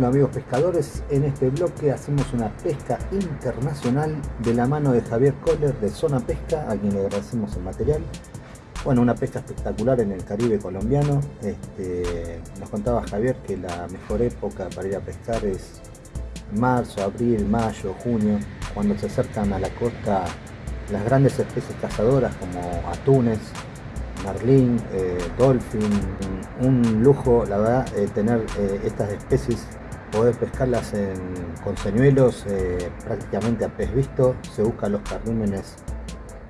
Bueno amigos pescadores, en este bloque hacemos una pesca internacional de la mano de Javier Kohler de Zona Pesca, a quien le agradecemos el material. Bueno, una pesca espectacular en el Caribe colombiano. Este, nos contaba Javier que la mejor época para ir a pescar es marzo, abril, mayo, junio, cuando se acercan a la costa las grandes especies cazadoras como atunes, marlín, eh, dolphin, un lujo la verdad eh, tener eh, estas especies, poder pescarlas con señuelos prácticamente a pez visto, se buscan los carrímenes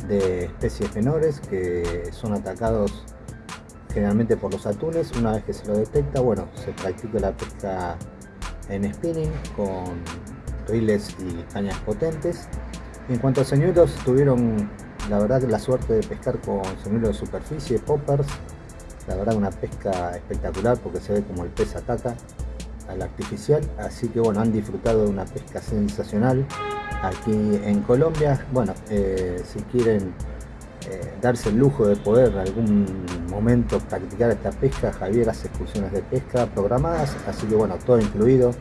de especies menores que son atacados generalmente por los atunes, una vez que se lo detecta, bueno, se practica la pesca en spinning con riles y cañas potentes. En cuanto a señuelos, tuvieron la verdad la suerte de pescar con señuelos de superficie, poppers, la verdad una pesca espectacular porque se ve como el pez ataca al artificial, así que bueno, han disfrutado de una pesca sensacional aquí en Colombia. Bueno, eh, si quieren eh, darse el lujo de poder en algún momento practicar esta pesca, Javier hace excursiones de pesca programadas, así que bueno, todo incluido,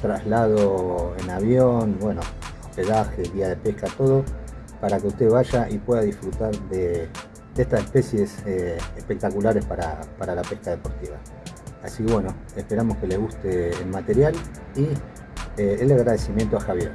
traslado en avión, bueno, hospedaje, día de pesca, todo, para que usted vaya y pueda disfrutar de, estas especies eh, espectaculares para, para la pesca deportiva. Así que bueno, esperamos que le guste el material y el agradecimiento a Javier.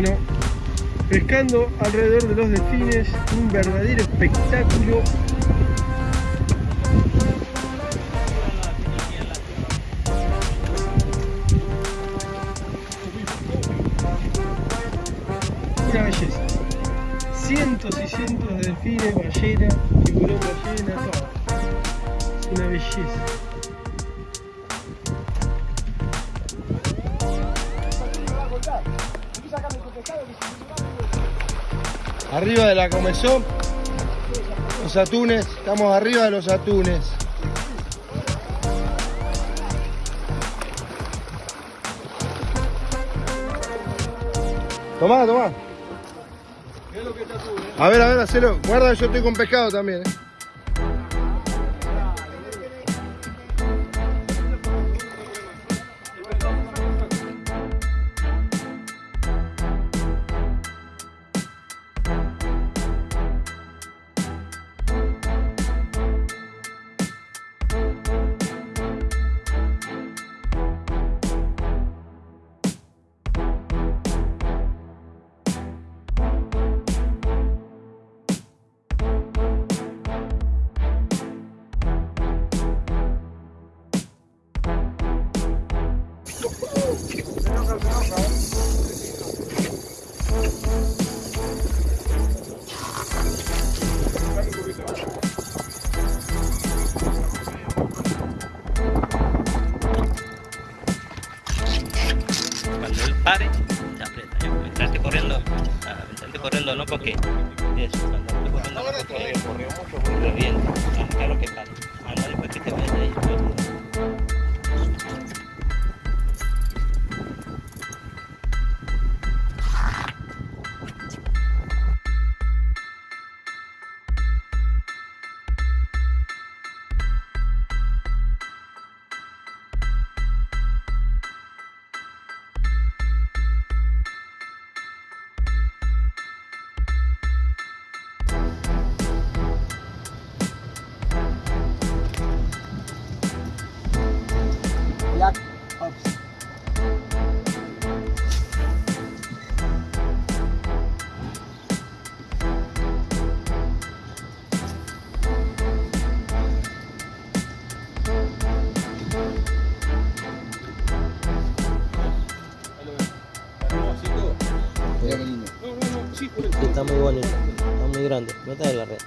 Bueno, pescando alrededor de los delfines, un verdadero espectáculo. Una belleza. Cientos y cientos de delfines, ballenas, tiburón ballena, todo. Es una belleza. Arriba de la comezón, los atunes, estamos arriba de los atunes. Tomá, tomá. A ver, a ver, hacelo. Guarda, yo estoy con pescado también. eh. Yes, está muy bonito, está muy grande. Meta de la red.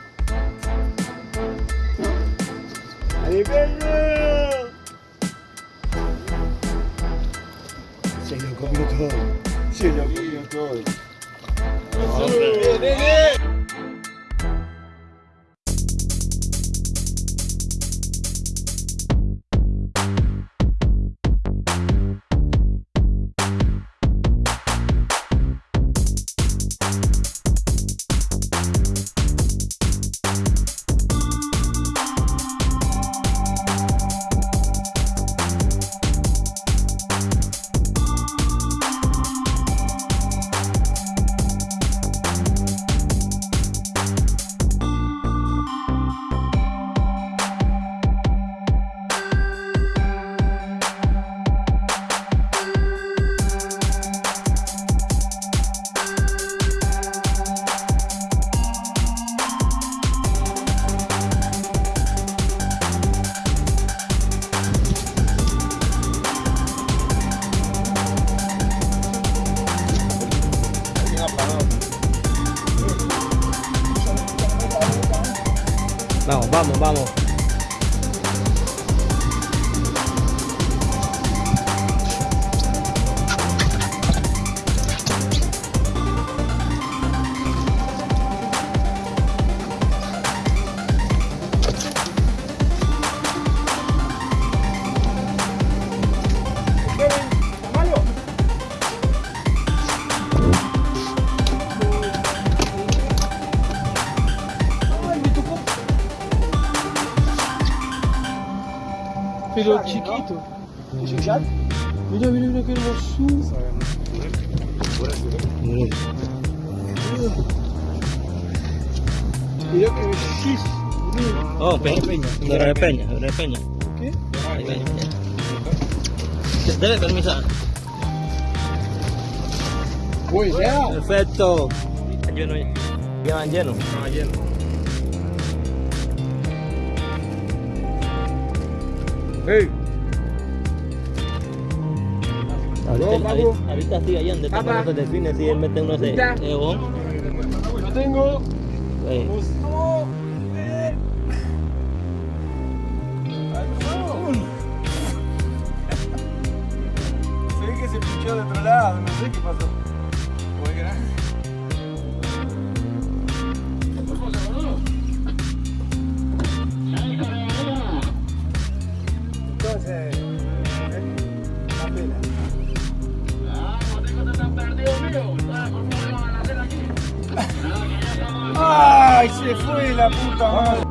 Vamos, vamos, vamos. Pero chiquito. ¿Es un chat? Mirá, mirá, mirá qué hermosura. Qué. Mirá. Oh, Peña. Dora de Peña, Dora de Peña. ¿Qué? Debe ya. Perfecto. Está lleno ya. Ya van llenos. Ah, lleno. Hey. Ahorita, No, ahorita, ahorita sí, allá donde delfines, sí, él mete Ya. de bon. Lo tengo. Se ve que se pinchó de otro lado, no sé qué pasó. ¡Ay! Se